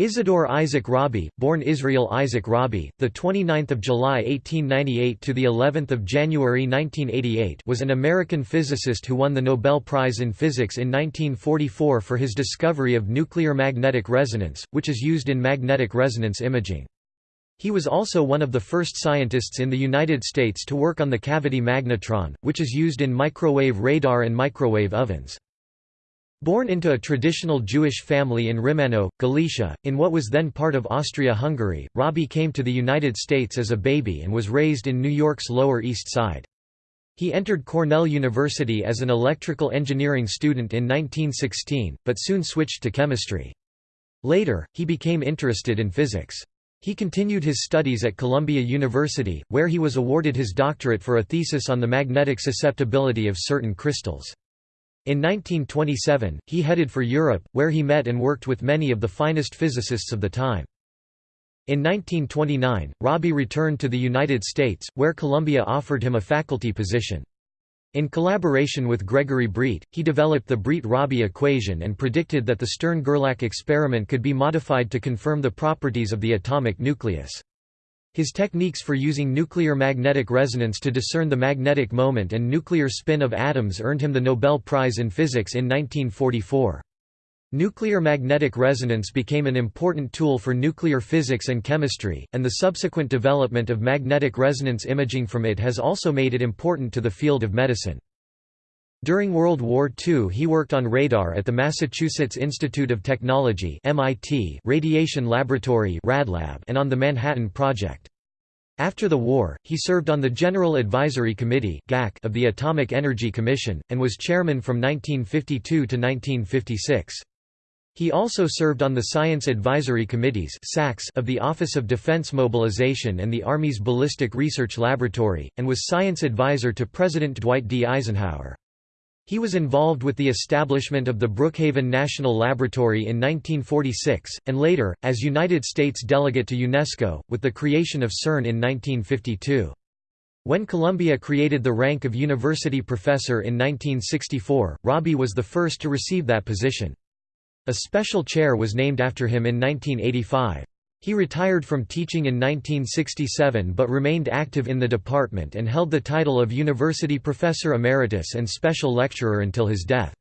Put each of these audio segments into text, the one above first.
Isidore Isaac Rabi, born Israel Isaac Rabi, the 29th of July 1898 to the 11th of January 1988, was an American physicist who won the Nobel Prize in Physics in 1944 for his discovery of nuclear magnetic resonance, which is used in magnetic resonance imaging. He was also one of the first scientists in the United States to work on the cavity magnetron, which is used in microwave radar and microwave ovens. Born into a traditional Jewish family in Rymanów, Galicia, in what was then part of Austria-Hungary, Rabi came to the United States as a baby and was raised in New York's Lower East Side. He entered Cornell University as an electrical engineering student in 1916, but soon switched to chemistry. Later, he became interested in physics. He continued his studies at Columbia University, where he was awarded his doctorate for a thesis on the magnetic susceptibility of certain crystals. In 1927, he headed for Europe, where he met and worked with many of the finest physicists of the time. In 1929, Rabi returned to the United States, where Columbia offered him a faculty position. In collaboration with Gregory Breit, he developed the Breit-Rabi equation and predicted that the Stern-Gerlach experiment could be modified to confirm the properties of the atomic nucleus. His techniques for using nuclear magnetic resonance to discern the magnetic moment and nuclear spin of atoms earned him the Nobel Prize in Physics in 1944. Nuclear magnetic resonance became an important tool for nuclear physics and chemistry, and the subsequent development of magnetic resonance imaging from it has also made it important to the field of medicine. During World War II he worked on radar at the Massachusetts Institute of Technology MIT Radiation Laboratory and on the Manhattan Project. After the war, he served on the General Advisory Committee of the Atomic Energy Commission, and was chairman from 1952 to 1956. He also served on the Science Advisory Committees of the Office of Defense Mobilization and the Army's Ballistic Research Laboratory, and was science advisor to President Dwight D. Eisenhower. He was involved with the establishment of the Brookhaven National Laboratory in 1946, and later, as United States delegate to UNESCO, with the creation of CERN in 1952. When Columbia created the rank of university professor in 1964, Rabi was the first to receive that position. A special chair was named after him in 1985. He retired from teaching in 1967 but remained active in the department and held the title of University Professor Emeritus and Special Lecturer until his death.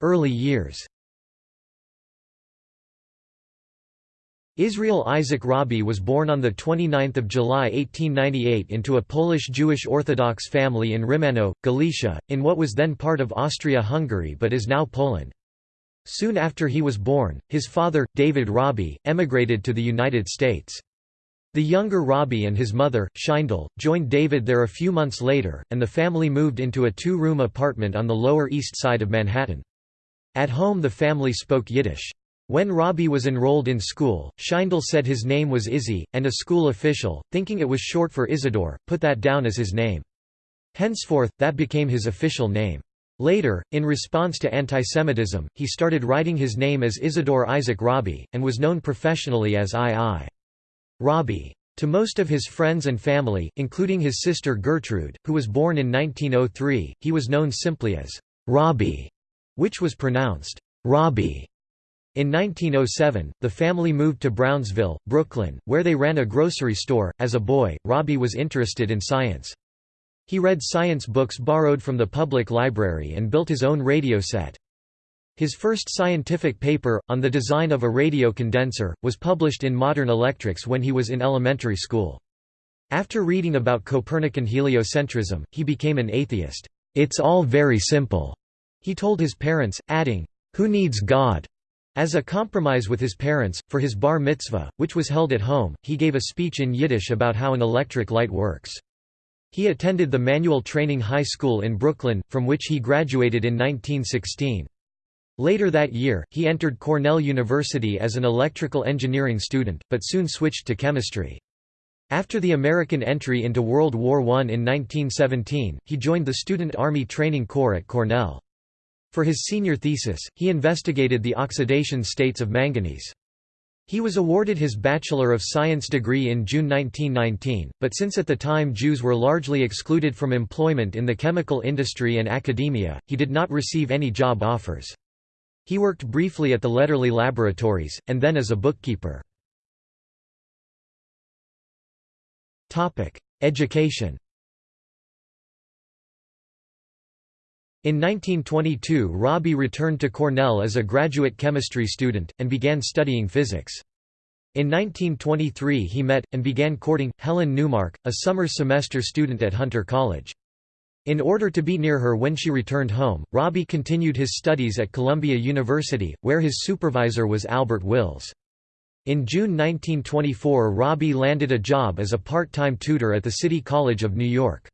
Early years Israel Isaac Rabi was born on 29 July 1898 into a Polish-Jewish Orthodox family in Rymanów, Galicia, in what was then part of Austria-Hungary but is now Poland. Soon after he was born, his father, David Rabi, emigrated to the United States. The younger Rabi and his mother, Scheindl, joined David there a few months later, and the family moved into a two-room apartment on the Lower East Side of Manhattan. At home the family spoke Yiddish. When Rabi was enrolled in school, Scheindl said his name was Izzy, and a school official, thinking it was short for Isidore, put that down as his name. Henceforth, that became his official name. Later, in response to antisemitism, he started writing his name as Isidore Isaac Rabi, and was known professionally as I.I. Rabi. To most of his friends and family, including his sister Gertrude, who was born in 1903, he was known simply as Rabi, which was pronounced Robbie. In 1907, the family moved to Brownsville, Brooklyn, where they ran a grocery store. As a boy, Rabi was interested in science. He read science books borrowed from the public library and built his own radio set. His first scientific paper, on the design of a radio condenser, was published in Modern Electrics when he was in elementary school. After reading about Copernican heliocentrism, he became an atheist. "'It's all very simple,' he told his parents, adding, "'Who needs God?' As a compromise with his parents, for his bar mitzvah, which was held at home, he gave a speech in Yiddish about how an electric light works. He attended the Manual Training High School in Brooklyn, from which he graduated in 1916. Later that year, he entered Cornell University as an electrical engineering student, but soon switched to chemistry. After the American entry into World War I in 1917, he joined the Student Army Training Corps at Cornell. For his senior thesis, he investigated the oxidation states of manganese. He was awarded his Bachelor of Science degree in June 1919, but since at the time Jews were largely excluded from employment in the chemical industry and academia, he did not receive any job offers. He worked briefly at the Lederle Laboratories, and then as a bookkeeper. Education In 1922 Rabi returned to Cornell as a graduate chemistry student, and began studying physics. In 1923 he met, and began courting, Helen Newmark, a summer semester student at Hunter College. In order to be near her when she returned home, Rabi continued his studies at Columbia University, where his supervisor was Albert Wills. In June 1924 Rabi landed a job as a part-time tutor at the City College of New York.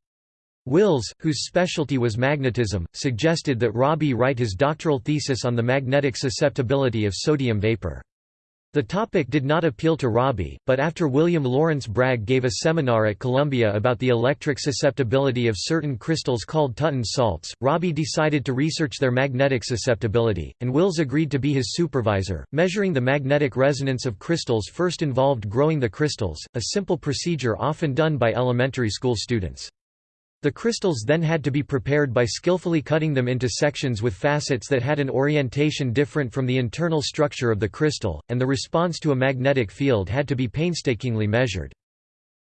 Wills, whose specialty was magnetism, suggested that Rabi write his doctoral thesis on the magnetic susceptibility of sodium vapor. The topic did not appeal to Rabi, but after William Lawrence Bragg gave a seminar at Columbia about the electric susceptibility of certain crystals called Tutton salts, Rabi decided to research their magnetic susceptibility, and Wills agreed to be his supervisor. Measuring the magnetic resonance of crystals first involved growing the crystals, a simple procedure often done by elementary school students. The crystals then had to be prepared by skillfully cutting them into sections with facets that had an orientation different from the internal structure of the crystal, and the response to a magnetic field had to be painstakingly measured.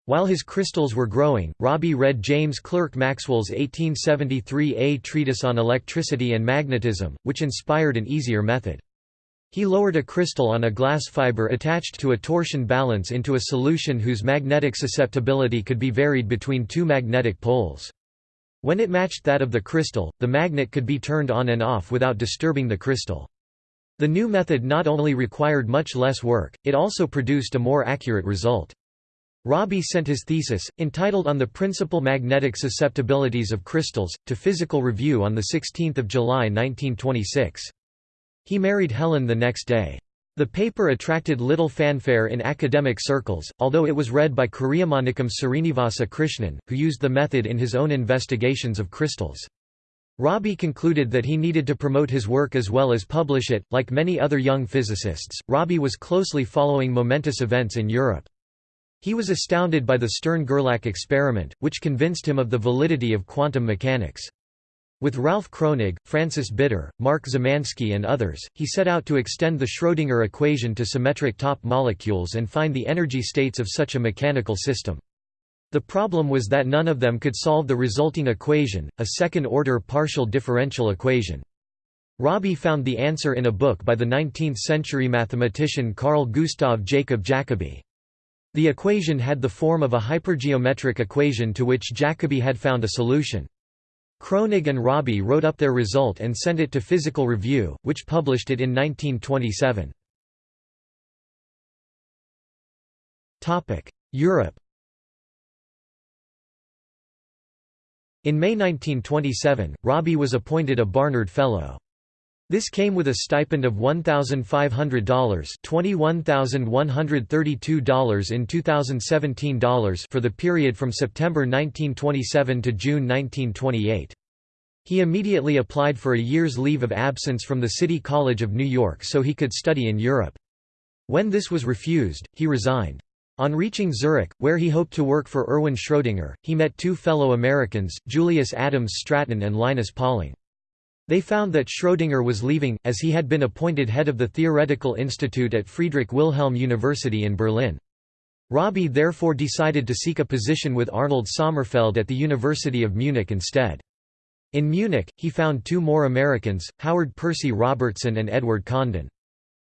While his crystals were growing, Rabi read James Clerk Maxwell's 1873 A Treatise on Electricity and Magnetism, which inspired an easier method. He lowered a crystal on a glass fiber attached to a torsion balance into a solution whose magnetic susceptibility could be varied between two magnetic poles. When it matched that of the crystal, the magnet could be turned on and off without disturbing the crystal. The new method not only required much less work, it also produced a more accurate result. Rabi sent his thesis, entitled On the Principal Magnetic Susceptibilities of Crystals, to Physical Review on 16 July 1926. He married Helen the next day. The paper attracted little fanfare in academic circles, although it was read by Kariamanikkam Srinivasa Krishnan, who used the method in his own investigations of crystals. Rabi concluded that he needed to promote his work as well as publish it. Like many other young physicists, Rabi was closely following momentous events in Europe. He was astounded by the Stern–Gerlach experiment, which convinced him of the validity of quantum mechanics. With Ralph Kronig, Francis Bitter, Mark Zemansky and others, he set out to extend the Schrödinger equation to symmetric top molecules and find the energy states of such a mechanical system. The problem was that none of them could solve the resulting equation, a second-order partial differential equation. Rabi found the answer in a book by the 19th-century mathematician Carl Gustav Jacob Jacobi. The equation had the form of a hypergeometric equation to which Jacobi had found a solution. Kronig and Rabi wrote up their result and sent it to Physical Review, which published it in 1927. Europe In May 1927, Rabi was appointed a Barnard Fellow. This came with a stipend of $1,500 $21,132 in 2017 dollars for the period from September 1927 to June 1928. He immediately applied for a year's leave of absence from the City College of New York so he could study in Europe. When this was refused, he resigned. On reaching Zurich, where he hoped to work for Erwin Schrödinger, he met two fellow Americans, Julius Adams Stratton and Linus Pauling. They found that Schrödinger was leaving, as he had been appointed head of the Theoretical Institute at Friedrich Wilhelm University in Berlin. Rabi therefore decided to seek a position with Arnold Sommerfeld at the University of Munich instead. In Munich, he found two more Americans, Howard Percy Robertson and Edward Condon.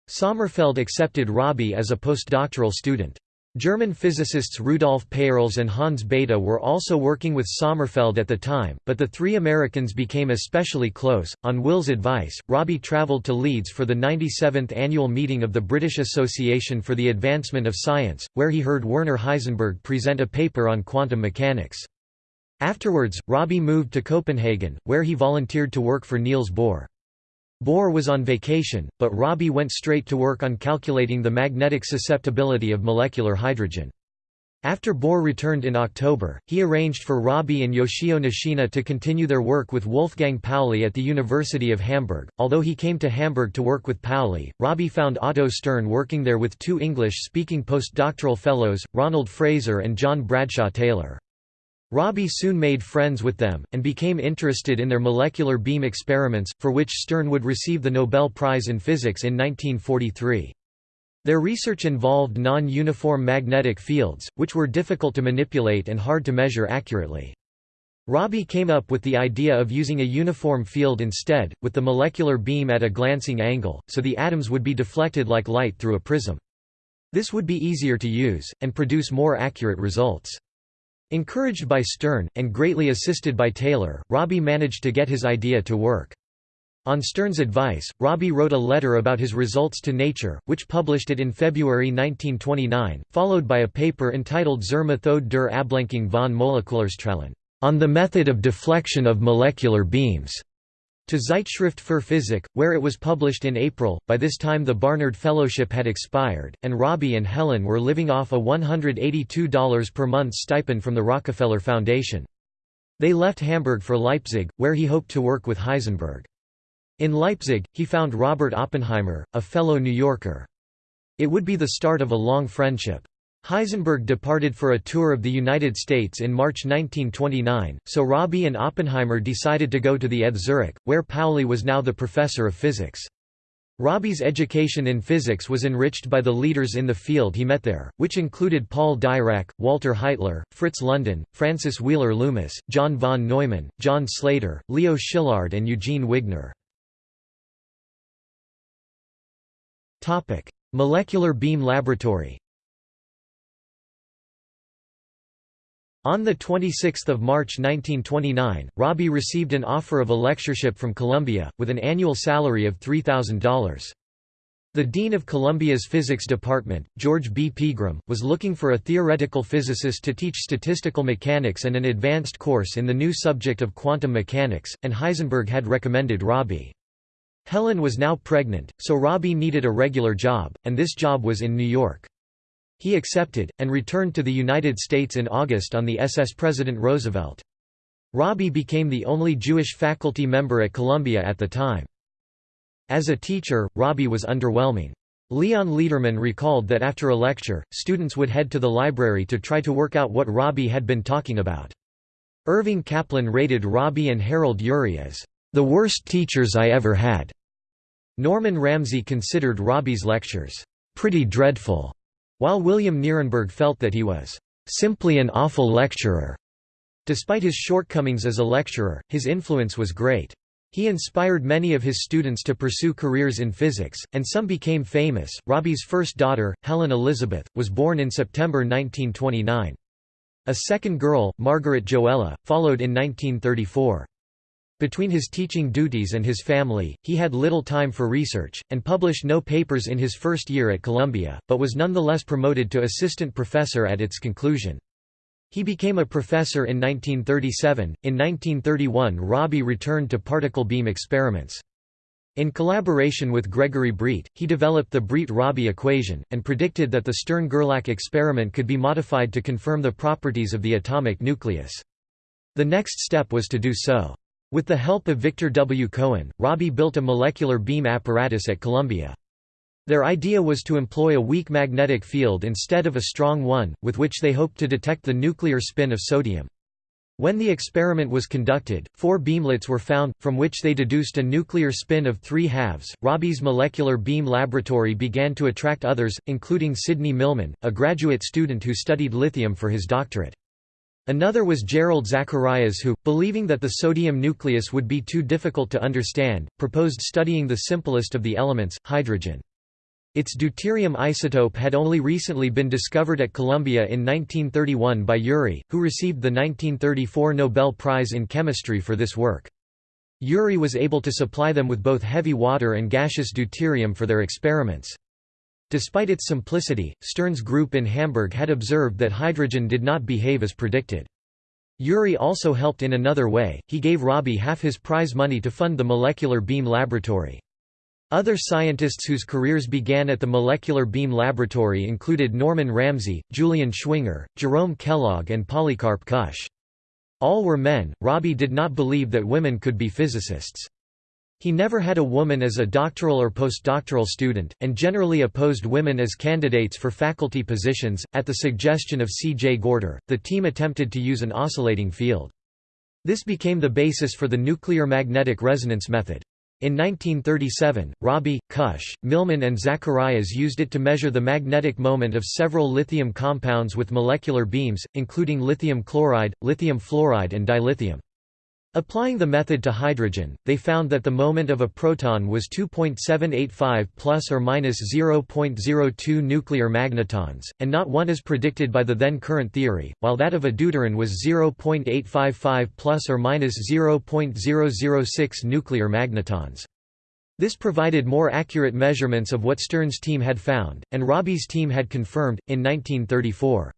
Sommerfeld accepted Rabi as a postdoctoral student. German physicists Rudolf Peierls and Hans Bethe were also working with Sommerfeld at the time, but the three Americans became especially close. On Wills' advice, Robbie traveled to Leeds for the 97th annual meeting of the British Association for the Advancement of Science, where he heard Werner Heisenberg present a paper on quantum mechanics. Afterwards, Robbie moved to Copenhagen, where he volunteered to work for Niels Bohr. Bohr was on vacation, but Rabi went straight to work on calculating the magnetic susceptibility of molecular hydrogen. After Bohr returned in October, he arranged for Rabi and Yoshio Nishina to continue their work with Wolfgang Pauli at the University of Hamburg. Although he came to Hamburg to work with Pauli, Rabi found Otto Stern working there with two English speaking postdoctoral fellows, Ronald Fraser and John Bradshaw Taylor. Rabi soon made friends with them, and became interested in their molecular beam experiments, for which Stern would receive the Nobel Prize in Physics in 1943. Their research involved non-uniform magnetic fields, which were difficult to manipulate and hard to measure accurately. Rabi came up with the idea of using a uniform field instead, with the molecular beam at a glancing angle, so the atoms would be deflected like light through a prism. This would be easier to use, and produce more accurate results. Encouraged by Stern, and greatly assisted by Taylor, Rabi managed to get his idea to work. On Stern's advice, Rabi wrote a letter about his results to Nature, which published it in February 1929, followed by a paper entitled Zur Methode der Ablenkung von Molekularstrahlen, on the method of deflection of molecular beams to Zeitschrift für Physik, where it was published in April. By this time, the Barnard Fellowship had expired, and Rabi and Helen were living off a $182 per month stipend from the Rockefeller Foundation. They left Hamburg for Leipzig, where he hoped to work with Heisenberg. In Leipzig, he found Robert Oppenheimer, a fellow New Yorker. It would be the start of a long friendship. Heisenberg departed for a tour of the United States in March 1929, so Rabi and Oppenheimer decided to go to the ETH Zurich, where Pauli was now the professor of physics. Rabi's education in physics was enriched by the leaders in the field he met there, which included Paul Dirac, Walter Heitler, Fritz London, Francis Wheeler Loomis, John von Neumann, John Slater, Leo Szilard and Eugene Wigner. Molecular beam laboratory On 26 March 1929, Rabi received an offer of a lectureship from Columbia, with an annual salary of $3,000. The dean of Columbia's physics department, George B. Pegram, was looking for a theoretical physicist to teach statistical mechanics and an advanced course in the new subject of quantum mechanics, and Heisenberg had recommended Rabi. Helen was now pregnant, so Rabi needed a regular job, and this job was in New York. He accepted, and returned to the United States in August on the SS President Roosevelt. Rabi became the only Jewish faculty member at Columbia at the time. As a teacher, Rabi was underwhelming. Leon Lederman recalled that after a lecture, students would head to the library to try to work out what Rabi had been talking about. Irving Kaplan rated Rabi and Harold Urey as, "...the worst teachers I ever had." Norman Ramsey considered Rabi's lectures, "...pretty dreadful." While William Nierenberg felt that he was simply an awful lecturer. Despite his shortcomings as a lecturer, his influence was great. He inspired many of his students to pursue careers in physics, and some became famous. Rabi's first daughter, Helen Elizabeth, was born in September 1929. A second girl, Margaret Joella, followed in 1934. Between his teaching duties and his family, he had little time for research, and published no papers in his first year at Columbia, but was nonetheless promoted to assistant professor at its conclusion. He became a professor in 1937. In 1931, Rabi returned to particle beam experiments. In collaboration with Gregory Breit, he developed the Breit-Rabi equation, and predicted that the Stern-Gerlach experiment could be modified to confirm the properties of the atomic nucleus. The next step was to do so. With the help of Victor W. Cohen, Rabi built a molecular beam apparatus at Columbia. Their idea was to employ a weak magnetic field instead of a strong one, with which they hoped to detect the nuclear spin of sodium. When the experiment was conducted, four beamlets were found, from which they deduced a nuclear spin of three halves. Rabi's molecular beam laboratory began to attract others, including Sidney Millman, a graduate student who studied lithium for his doctorate. Another was Jerrold Zacharias who, believing that the sodium nucleus would be too difficult to understand, proposed studying the simplest of the elements, hydrogen. Its deuterium isotope had only recently been discovered at Columbia in 1931 by Urey, who received the 1934 Nobel Prize in Chemistry for this work. Urey was able to supply them with both heavy water and gaseous deuterium for their experiments. Despite its simplicity, Stern's group in Hamburg had observed that hydrogen did not behave as predicted. Urey also helped in another way, he gave Rabi half his prize money to fund the Molecular Beam Laboratory. Other scientists whose careers began at the Molecular Beam Laboratory included Norman Ramsey, Julian Schwinger, Jerome Kellogg and Polycarp Kusch. All were men, Rabi did not believe that women could be physicists. He never had a woman as a doctoral or postdoctoral student, and generally opposed women as candidates for faculty positions. At the suggestion of C. J. Gorter, the team attempted to use an oscillating field. This became the basis for the nuclear magnetic resonance method. In 1937, Rabi, Kusch, Millman and Zacharias used it to measure the magnetic moment of several lithium compounds with molecular beams, including lithium chloride, lithium fluoride and dilithium. Applying the method to hydrogen, they found that the moment of a proton was 2.785 plus or minus 0.02 nuclear magnetons, and not 1 as predicted by the then current theory, while that of a deuteron was 0.855 plus or minus 0.006 nuclear magnetons. This provided more accurate measurements of what Stern's team had found, and Rabi's team had confirmed, in 1934.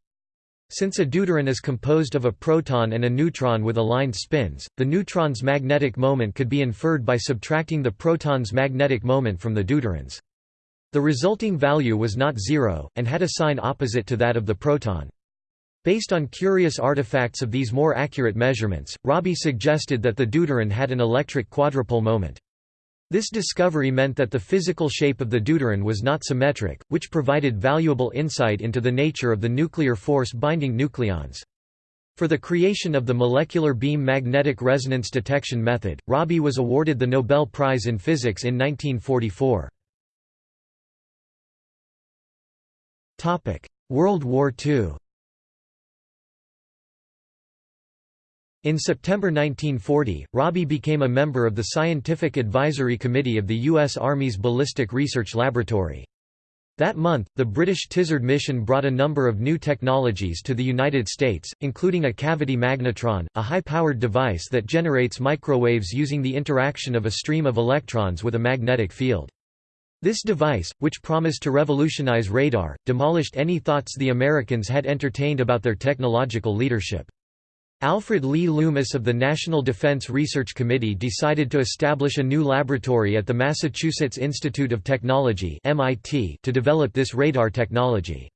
Since a deuteron is composed of a proton and a neutron with aligned spins, the neutron's magnetic moment could be inferred by subtracting the proton's magnetic moment from the deuterons. The resulting value was not zero, and had a sign opposite to that of the proton. Based on curious artifacts of these more accurate measurements, Rabi suggested that the deuteron had an electric quadrupole moment. This discovery meant that the physical shape of the deuteron was not symmetric, which provided valuable insight into the nature of the nuclear force binding nucleons. For the creation of the molecular beam magnetic resonance detection method, Rabi was awarded the Nobel Prize in Physics in 1944. World War II In September 1940, Rabi became a member of the Scientific Advisory Committee of the U.S. Army's Ballistic Research Laboratory. That month, the British Tizard mission brought a number of new technologies to the United States, including a cavity magnetron, a high-powered device that generates microwaves using the interaction of a stream of electrons with a magnetic field. This device, which promised to revolutionize radar, demolished any thoughts the Americans had entertained about their technological leadership. Alfred Lee Loomis of the National Defense Research Committee decided to establish a new laboratory at the Massachusetts Institute of Technology (MIT) to develop this radar technology.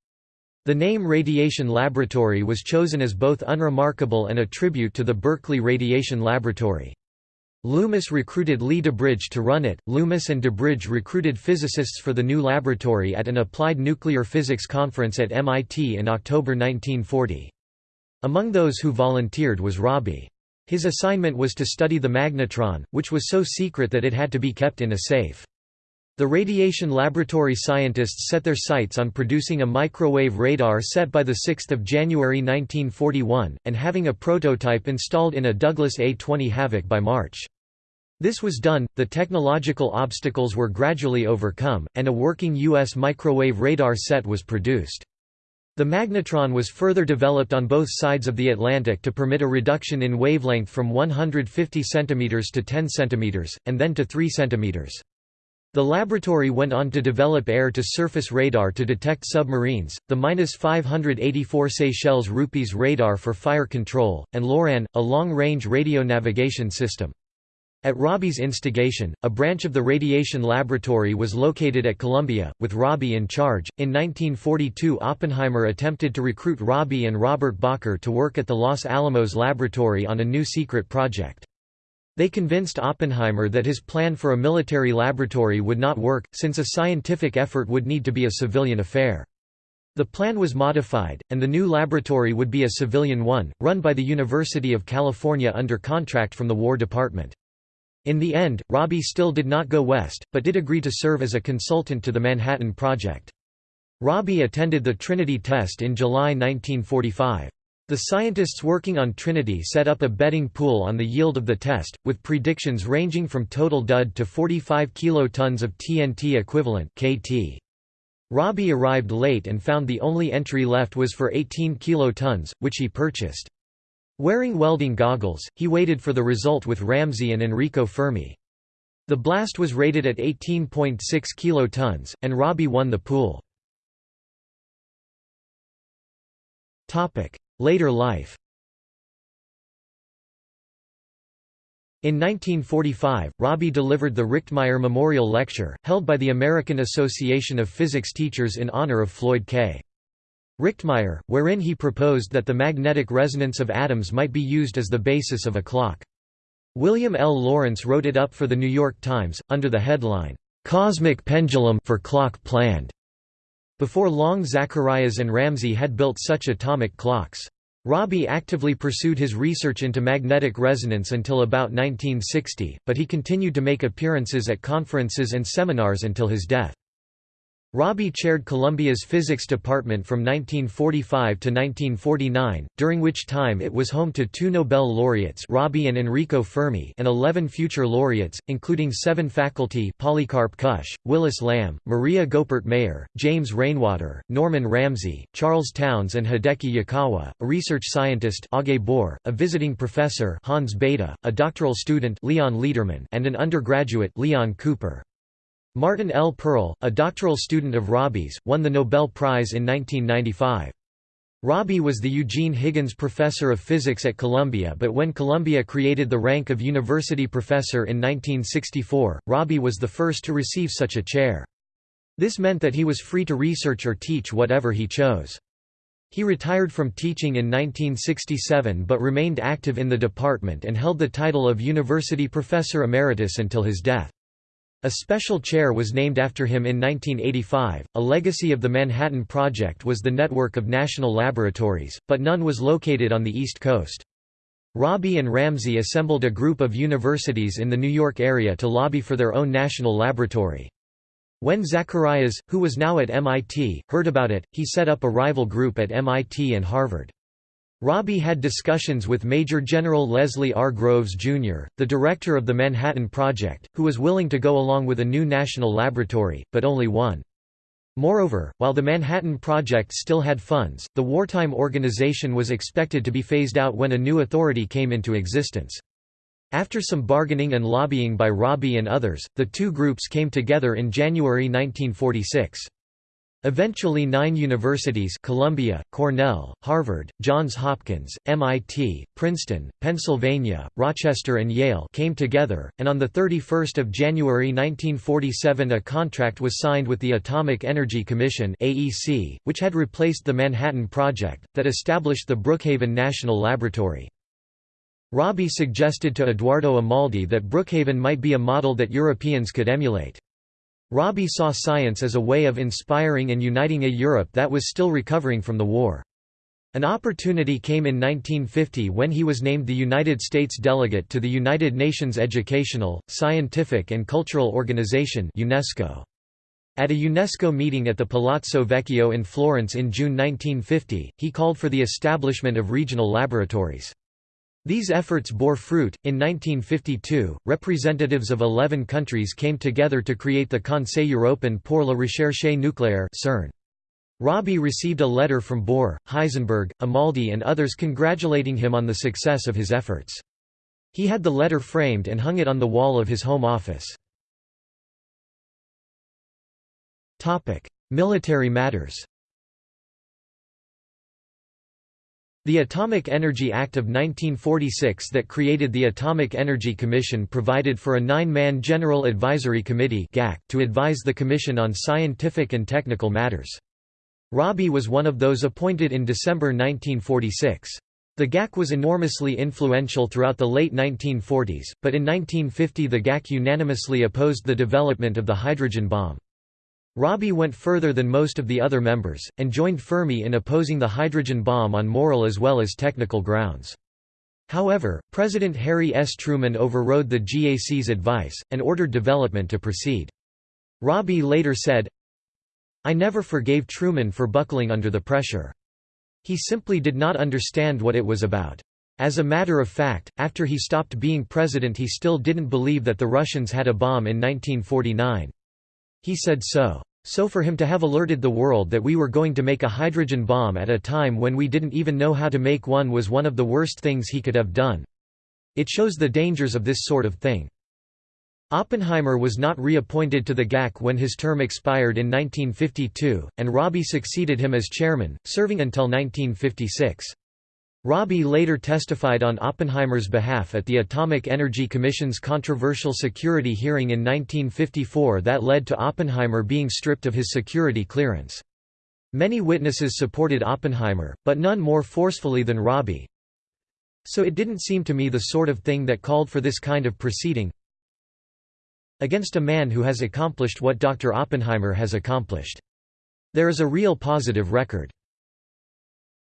The name Radiation Laboratory was chosen as both unremarkable and a tribute to the Berkeley Radiation Laboratory. Loomis recruited Lee DuBridge to run it. Loomis and DuBridge recruited physicists for the new laboratory at an applied nuclear physics conference at MIT in October 1940. Among those who volunteered was Rabi. His assignment was to study the magnetron, which was so secret that it had to be kept in a safe. The radiation laboratory scientists set their sights on producing a microwave radar set by 6 January 1941, and having a prototype installed in a Douglas A-20 Havoc by March. This was done, the technological obstacles were gradually overcome, and a working U.S. microwave radar set was produced. The magnetron was further developed on both sides of the Atlantic to permit a reduction in wavelength from 150 cm to 10 cm, and then to 3 cm. The laboratory went on to develop air-to-surface radar to detect submarines, the -584 Seychelles rupees radar for fire control, and LORAN, a long-range radio navigation system. At Rabi's instigation, a branch of the radiation laboratory was located at Columbia, with Rabi in charge. In 1942, Oppenheimer attempted to recruit Rabi and Robert Bacher to work at the Los Alamos laboratory on a new secret project. They convinced Oppenheimer that his plan for a military laboratory would not work, since a scientific effort would need to be a civilian affair. The plan was modified, and the new laboratory would be a civilian one, run by the University of California under contract from the War Department. In the end, Rabi still did not go west, but did agree to serve as a consultant to the Manhattan Project. Rabi attended the Trinity test in July 1945. The scientists working on Trinity set up a betting pool on the yield of the test, with predictions ranging from total dud to 45 kilotons of TNT equivalent KT. Rabi arrived late and found the only entry left was for 18 kilotons, which he purchased. Wearing welding goggles, he waited for the result with Ramsey and Enrico Fermi. The blast was rated at 18.6 kilotons, and Rabi won the pool. Later life In 1945, Rabi delivered the Richtmyer Memorial Lecture, held by the American Association of Physics Teachers in honor of Floyd K. Richtmyer, wherein he proposed that the magnetic resonance of atoms might be used as the basis of a clock. William L. Laurence wrote it up for The New York Times, under the headline, "'Cosmic Pendulum for Clock Planned". Before long Zacharias and Ramsey had built such atomic clocks. Rabi actively pursued his research into magnetic resonance until about 1960, but he continued to make appearances at conferences and seminars until his death. Rabi chaired Columbia's physics department from 1945 to 1949, during which time it was home to two Nobel laureates Rabi and Enrico Fermi and 11 future laureates, including seven faculty Polycarp Kusch, Willis Lamb, Maria Goeppert Mayer, James Rainwater, Norman Ramsey, Charles Townes and Hideki Yukawa, a research scientist Aage Bohr, a visiting professor Hans Bethe, a doctoral student Leon Lederman and an undergraduate Leon Cooper. Martin L. Perl, a doctoral student of Rabi's, won the Nobel Prize in 1995. Rabi was the Eugene Higgins Professor of Physics at Columbia but when Columbia created the rank of university professor in 1964, Rabi was the first to receive such a chair. This meant that he was free to research or teach whatever he chose. He retired from teaching in 1967 but remained active in the department and held the title of University Professor Emeritus until his death. A special chair was named after him in 1985. A legacy of the Manhattan Project was the network of national laboratories, but none was located on the East Coast. Rabi and Ramsey assembled a group of universities in the New York area to lobby for their own national laboratory. When Zacharias, who was now at MIT, heard about it, he set up a rival group at MIT and Harvard. Rabi had discussions with Major General Leslie R. Groves, Jr., the director of the Manhattan Project, who was willing to go along with a new national laboratory, but only one. Moreover, while the Manhattan Project still had funds, the wartime organization was expected to be phased out when a new authority came into existence. After some bargaining and lobbying by Robbie and others, the two groups came together in January 1946. Eventually nine universities Columbia, Cornell, Harvard, Johns Hopkins, MIT, Princeton, Pennsylvania, Rochester and Yale came together, and on 31 January 1947 a contract was signed with the Atomic Energy Commission AEC, which had replaced the Manhattan Project, that established the Brookhaven National Laboratory. Rabi suggested to Eduardo Amaldi that Brookhaven might be a model that Europeans could emulate. Rabi saw science as a way of inspiring and uniting a Europe that was still recovering from the war. An opportunity came in 1950 when he was named the United States delegate to the United Nations Educational, Scientific and Cultural Organization UNESCO. At a UNESCO meeting at the Palazzo Vecchio in Florence in June 1950, he called for the establishment of regional laboratories. These efforts bore fruit. In 1952, representatives of 11 countries came together to create the Conseil Européen pour la recherche nucléaire (CERN). Rabi received a letter from Bohr, Heisenberg, Amaldi and others congratulating him on the success of his efforts. He had the letter framed and hung it on the wall of his home office. Military matters The Atomic Energy Act of 1946 that created the Atomic Energy Commission provided for a nine-man General Advisory Committee to advise the Commission on scientific and technical matters. Rabi was one of those appointed in December 1946. The GAC was enormously influential throughout the late 1940s, but in 1950 the GAC unanimously opposed the development of the hydrogen bomb. Rabi went further than most of the other members, and joined Fermi in opposing the hydrogen bomb on moral as well as technical grounds. However, President Harry S. Truman overrode the GAC's advice, and ordered development to proceed. Rabi later said, I never forgave Truman for buckling under the pressure. He simply did not understand what it was about. As a matter of fact, after he stopped being president he still didn't believe that the Russians had a bomb in 1949. He said so. So for him to have alerted the world that we were going to make a hydrogen bomb at a time when we didn't even know how to make one was one of the worst things he could have done. It shows the dangers of this sort of thing. Oppenheimer was not reappointed to the GAC when his term expired in 1952, and Rabi succeeded him as chairman, serving until 1956. Rabi later testified on Oppenheimer's behalf at the Atomic Energy Commission's controversial security hearing in 1954 that led to Oppenheimer being stripped of his security clearance. Many witnesses supported Oppenheimer, but none more forcefully than Rabi. So it didn't seem to me the sort of thing that called for this kind of proceeding against a man who has accomplished what Dr. Oppenheimer has accomplished. There is a real positive record.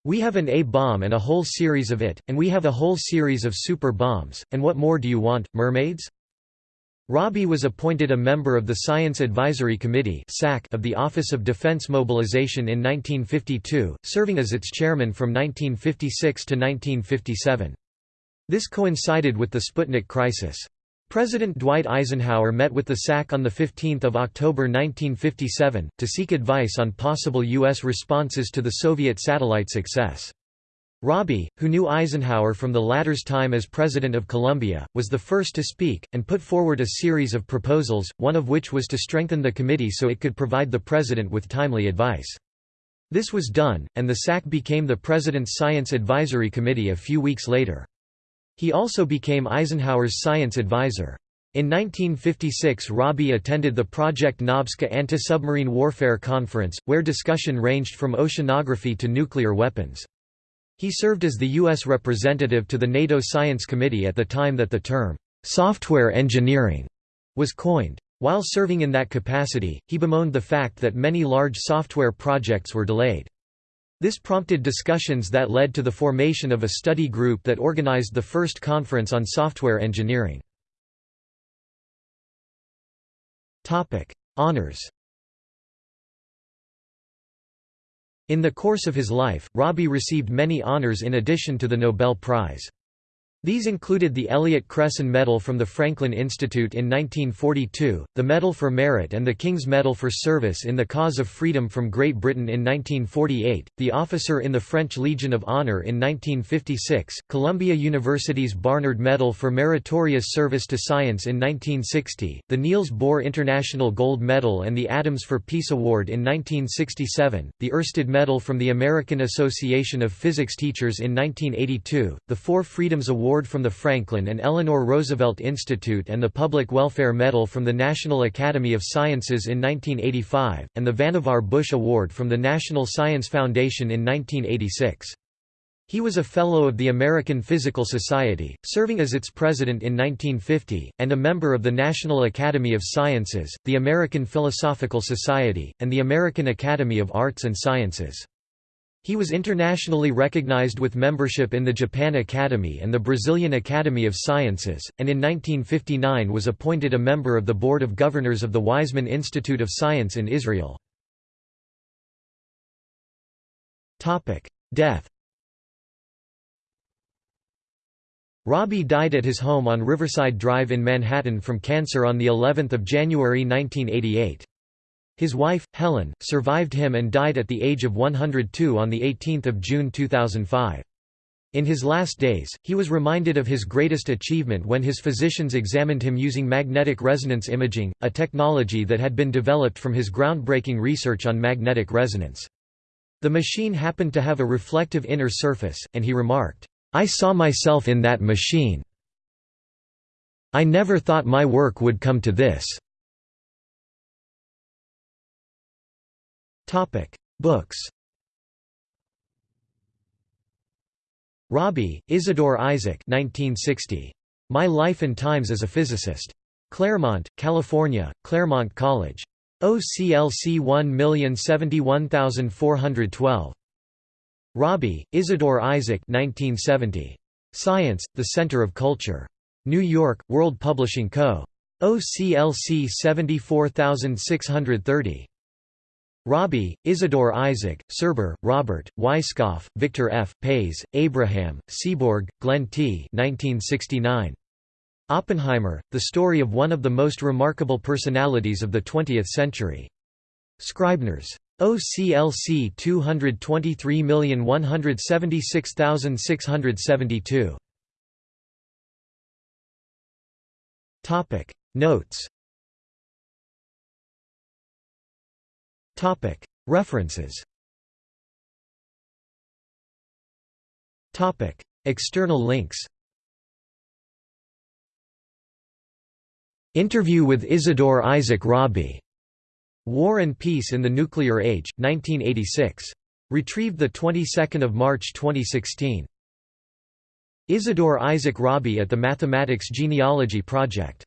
We have an A-bomb and a whole series of it, and we have a whole series of super bombs, and what more do you want, mermaids? Rabi was appointed a member of the Science Advisory Committee of the Office of Defense Mobilization in 1952, serving as its chairman from 1956 to 1957. This coincided with the Sputnik crisis. President Dwight Eisenhower met with the SAC on 15 October 1957, to seek advice on possible U.S. responses to the Soviet satellite success. Rabi, who knew Eisenhower from the latter's time as President of Columbia, was the first to speak, and put forward a series of proposals, one of which was to strengthen the committee so it could provide the President with timely advice. This was done, and the SAC became the President's Science Advisory Committee a few weeks later. He also became Eisenhower's science advisor. In 1956 Rabi attended the Project Nobska anti-submarine warfare conference, where discussion ranged from oceanography to nuclear weapons. He served as the U.S. representative to the NATO Science Committee at the time that the term, "'software engineering' was coined. While serving in that capacity, he bemoaned the fact that many large software projects were delayed. This prompted discussions that led to the formation of a study group that organized the first conference on software engineering. Honours In the course of his life, Rabi received many honors in addition to the Nobel Prize. These included the Elliott Cresson Medal from the Franklin Institute in 1942, the Medal for Merit and the King's Medal for Service in the Cause of Freedom from Great Britain in 1948, the Officer in the French Legion of Honor in 1956, Columbia University's Barnard Medal for Meritorious Service to Science in 1960, the Niels Bohr International Gold Medal and the Atoms for Peace Award in 1967, the Oersted Medal from the American Association of Physics Teachers in 1982, the Four Freedoms Award Award from the Franklin and Eleanor Roosevelt Institute and the Public Welfare Medal from the National Academy of Sciences in 1985, and the Vannevar Bush Award from the National Science Foundation in 1986. He was a Fellow of the American Physical Society, serving as its president in 1950, and a member of the National Academy of Sciences, the American Philosophical Society, and the American Academy of Arts and Sciences. He was internationally recognized with membership in the Japan Academy and the Brazilian Academy of Sciences, and in 1959 was appointed a member of the Board of Governors of the Weizmann Institute of Science in Israel. Death Rabi died at his home on Riverside Drive in Manhattan from cancer on of January 1988. His wife, Helen, survived him and died at the age of 102 on 18 June 2005. In his last days, he was reminded of his greatest achievement when his physicians examined him using magnetic resonance imaging, a technology that had been developed from his groundbreaking research on magnetic resonance. The machine happened to have a reflective inner surface, and he remarked, "'I saw myself in that machine. I never thought my work would come to this.' Topic: Books. Robbie, Isidore Isaac 1960. My Life and Times as a Physicist. Claremont, California, Claremont College. OCLC 1071412. Robbie, Isidore Isaac 1970. Science, the Center of Culture. New York, World Publishing Co. OCLC 74630. Rabi, Isidore Isaac, Serber, Robert, Weisskopf, Victor F., Pais, Abraham, Seaborg, Glenn T. 1969. Oppenheimer, the story of one of the most remarkable personalities of the 20th century. Scribners. OCLC 223176672. Notes References External links Interview with Isidore Isaac Rabi. War and Peace in the Nuclear Age, 1986. Retrieved the 22nd of March 2016. Isidore Isaac Rabi at the Mathematics Genealogy Project